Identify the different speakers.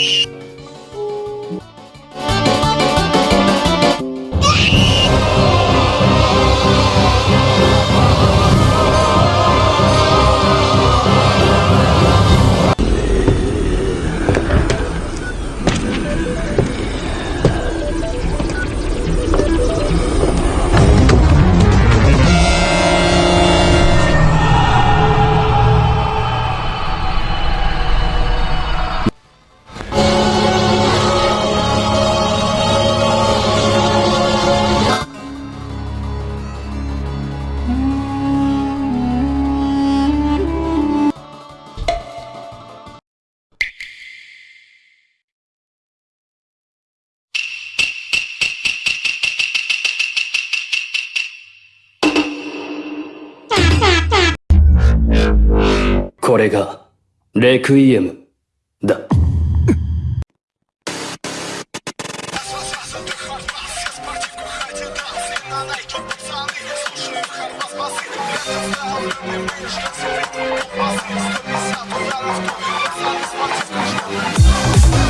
Speaker 1: Bye. これが、レクイエム、だ。